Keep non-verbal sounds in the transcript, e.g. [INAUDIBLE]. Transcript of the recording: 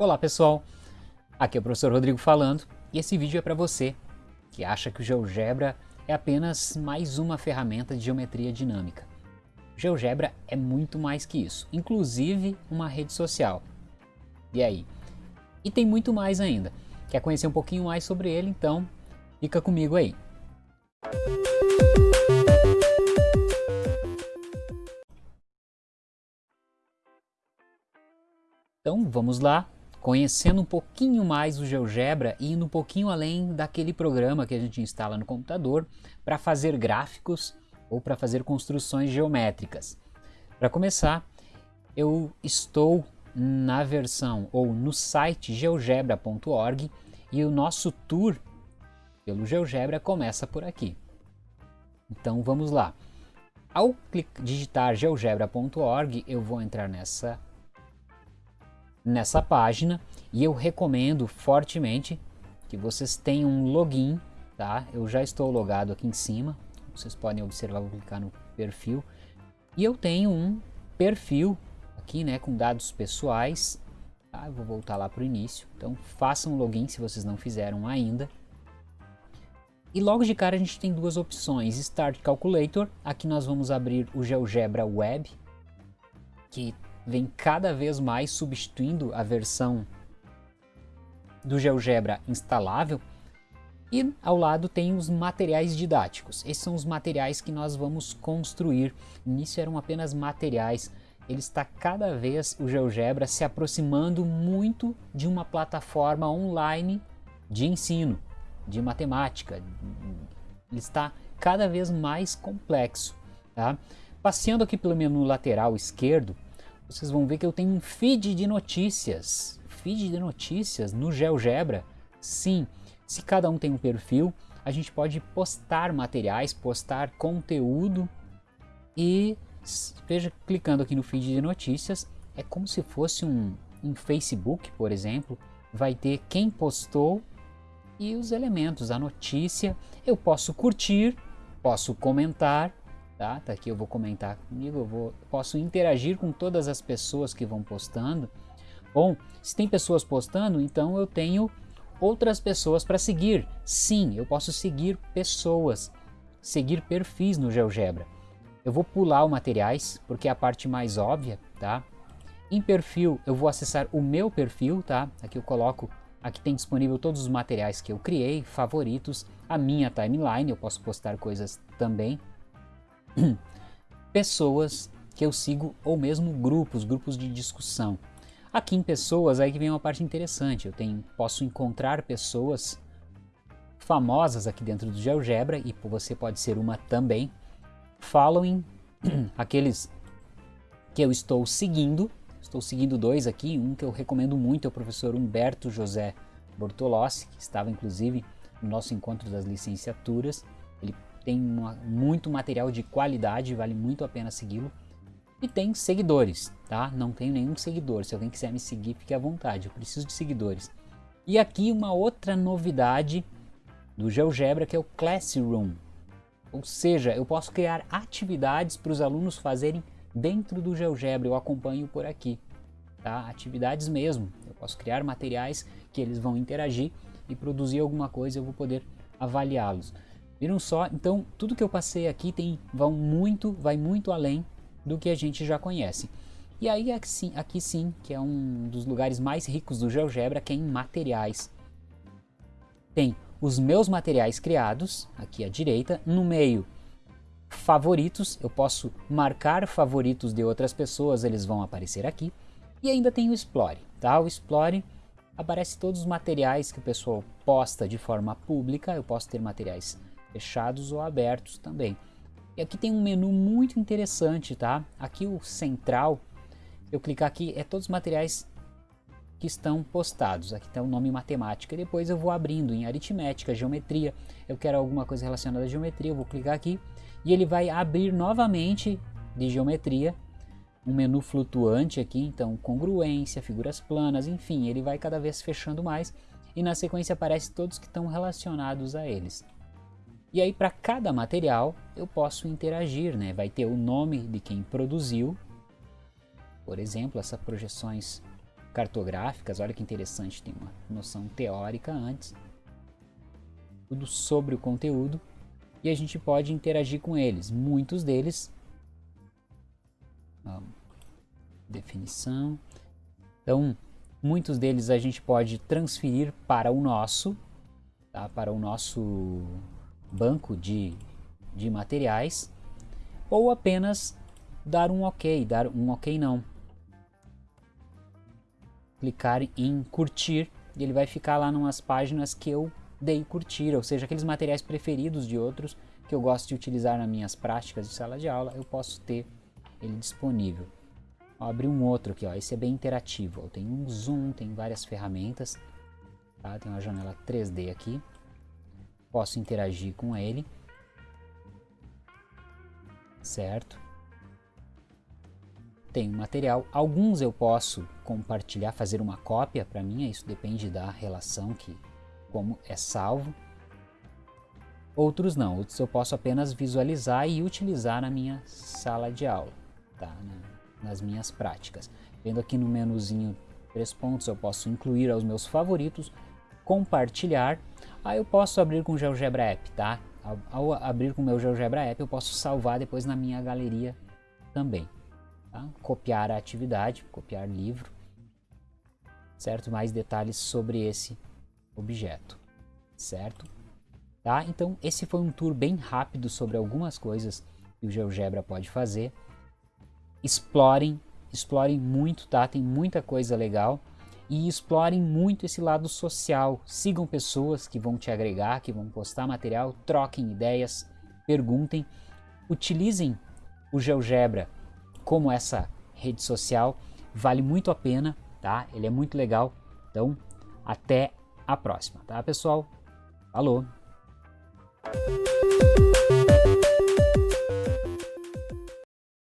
Olá pessoal, aqui é o professor Rodrigo falando e esse vídeo é para você que acha que o GeoGebra é apenas mais uma ferramenta de geometria dinâmica. O GeoGebra é muito mais que isso, inclusive uma rede social. E aí? E tem muito mais ainda. Quer conhecer um pouquinho mais sobre ele? Então fica comigo aí. Então vamos lá, conhecendo um pouquinho mais o GeoGebra e indo um pouquinho além daquele programa que a gente instala no computador para fazer gráficos ou para fazer construções geométricas. Para começar, eu estou na versão ou no site geogebra.org e o nosso tour pelo GeoGebra começa por aqui. Então vamos lá. Ao digitar geogebra.org, eu vou entrar nessa nessa página e eu recomendo fortemente que vocês tenham um login, tá? Eu já estou logado aqui em cima, vocês podem observar, vou clicar no perfil e eu tenho um perfil aqui, né, com dados pessoais, tá? Eu vou voltar lá para o início, então façam login se vocês não fizeram ainda. E logo de cara a gente tem duas opções, Start Calculator, aqui nós vamos abrir o GeoGebra Web, que vem cada vez mais substituindo a versão do GeoGebra instalável. E ao lado tem os materiais didáticos. Esses são os materiais que nós vamos construir. Início eram apenas materiais. Ele está cada vez, o GeoGebra, se aproximando muito de uma plataforma online de ensino, de matemática. Ele está cada vez mais complexo. Tá? Passeando aqui pelo menu lateral esquerdo, vocês vão ver que eu tenho um feed de notícias. Feed de notícias no GeoGebra. Sim, se cada um tem um perfil, a gente pode postar materiais, postar conteúdo e veja, clicando aqui no feed de notícias, é como se fosse um, um Facebook, por exemplo, vai ter quem postou e os elementos, a notícia. Eu posso curtir, posso comentar tá? Tá aqui eu vou comentar comigo, eu vou, posso interagir com todas as pessoas que vão postando. Bom, se tem pessoas postando, então eu tenho outras pessoas para seguir. Sim, eu posso seguir pessoas, seguir perfis no GeoGebra. Eu vou pular o materiais, porque é a parte mais óbvia, tá? Em perfil, eu vou acessar o meu perfil, tá? Aqui eu coloco, aqui tem disponível todos os materiais que eu criei, favoritos, a minha timeline, eu posso postar coisas também, pessoas que eu sigo ou mesmo grupos, grupos de discussão. Aqui em pessoas aí que vem uma parte interessante, eu tenho, posso encontrar pessoas famosas aqui dentro do GeoGebra e você pode ser uma também. Following, [CLEARS THROAT] aqueles que eu estou seguindo, estou seguindo dois aqui, um que eu recomendo muito é o professor Humberto José Bortolossi, que estava inclusive no nosso encontro das licenciaturas, ele tem uma, muito material de qualidade, vale muito a pena segui-lo. E tem seguidores, tá? Não tenho nenhum seguidor, se alguém quiser me seguir, fique à vontade, eu preciso de seguidores. E aqui uma outra novidade do GeoGebra que é o Classroom. Ou seja, eu posso criar atividades para os alunos fazerem dentro do GeoGebra, eu acompanho por aqui. Tá? Atividades mesmo, eu posso criar materiais que eles vão interagir e produzir alguma coisa, eu vou poder avaliá-los. Viram só? Então, tudo que eu passei aqui tem, vão muito, vai muito além do que a gente já conhece. E aí, aqui sim, aqui sim, que é um dos lugares mais ricos do GeoGebra, que é em materiais. Tem os meus materiais criados, aqui à direita, no meio favoritos, eu posso marcar favoritos de outras pessoas, eles vão aparecer aqui. E ainda tem o Explore, tá? O Explore aparece todos os materiais que o pessoal posta de forma pública, eu posso ter materiais fechados ou abertos também. E aqui tem um menu muito interessante, tá? Aqui o central, eu clicar aqui, é todos os materiais que estão postados. Aqui está o nome matemática. Depois eu vou abrindo em aritmética, geometria. Eu quero alguma coisa relacionada à geometria, eu vou clicar aqui e ele vai abrir novamente de geometria um menu flutuante aqui, então congruência, figuras planas, enfim, ele vai cada vez fechando mais e na sequência aparece todos que estão relacionados a eles. E aí para cada material eu posso interagir, né? Vai ter o nome de quem produziu, por exemplo, essas projeções cartográficas, olha que interessante, tem uma noção teórica antes, tudo sobre o conteúdo, e a gente pode interagir com eles. Muitos deles, ó, definição, então muitos deles a gente pode transferir para o nosso, tá? para o nosso banco de, de materiais, ou apenas dar um ok, dar um ok não. Clicar em curtir e ele vai ficar lá numas páginas que eu dei curtir, ou seja, aqueles materiais preferidos de outros que eu gosto de utilizar nas minhas práticas de sala de aula, eu posso ter ele disponível. Vou abrir um outro aqui, ó. esse é bem interativo, tem um zoom, tem várias ferramentas, tá? tem uma janela 3D aqui, posso interagir com ele, certo? Tem material, alguns eu posso compartilhar, fazer uma cópia para mim, isso depende da relação que como é salvo. Outros não, outros eu posso apenas visualizar e utilizar na minha sala de aula, tá? nas minhas práticas. Vendo aqui no menuzinho três pontos, eu posso incluir aos meus favoritos, compartilhar, aí eu posso abrir com o GeoGebra App, tá? Ao, abrir com o meu GeoGebra App, eu posso salvar depois na minha galeria também. Tá? Copiar a atividade, copiar livro, certo? Mais detalhes sobre esse objeto, certo? Tá? Então esse foi um tour bem rápido sobre algumas coisas que o GeoGebra pode fazer. Explorem, explorem muito, tá? Tem muita coisa legal e explorem muito esse lado social. Sigam pessoas que vão te agregar, que vão postar material, troquem ideias, perguntem, utilizem o GeoGebra como essa rede social, vale muito a pena, tá? Ele é muito legal. Então, até a próxima, tá pessoal? Falou!